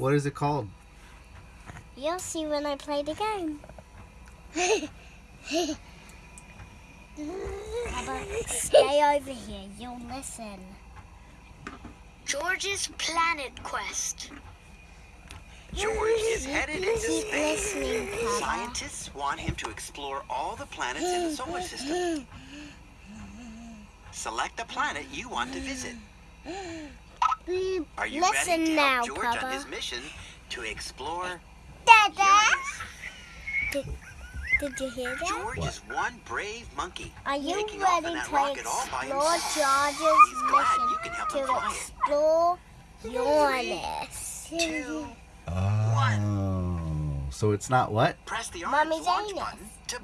What is it called? You'll see when I play the game. Stay over here. You'll listen. George's Planet Quest. George is headed into Keep space. Scientists want him to explore all the planets in the solar system. Select the planet you want to visit. Mm, Are you Listen ready to now, help George Papa. on his mission to explore Dada! Uranus? Did you hear that? George is one brave monkey. Are you taking off ready in to rocket all by explore. George's you can help him mission to fly it. explore Uranus? Two, Oh. So it's not what? press the orange Mommy's launch anus. button to